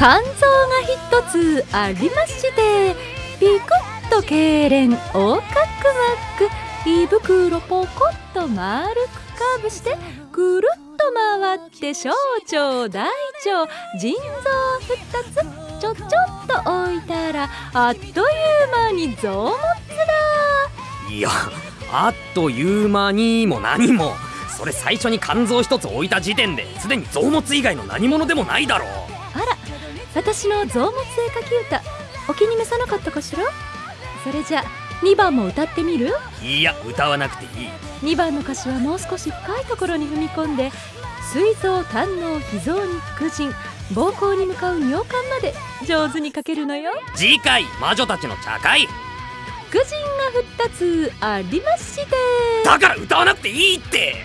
肝臓が一つありましてピクッと痙攣横隔膜胃袋ポコッと丸くカーブしてくるっと回って小腸大腸腎臓2つちょちょっと置いたらあっという間に臓物だ。いやあっという間にも何も。それ最初に肝臓一つ置いた時点ですでに臓物以外の何者でもないだろう。私の臓物絵描き歌お気に召さなかったかしら？それじゃ2番も歌ってみる？いや歌わなくていい。2番の歌詞はもう少し深いところに踏み込んで膵臓胆の脾臓に副腎膀胱に向かう尿管まで上手に書けるのよ。次回魔女たちの茶会。副腎が2つありまして。だから歌わなくていいって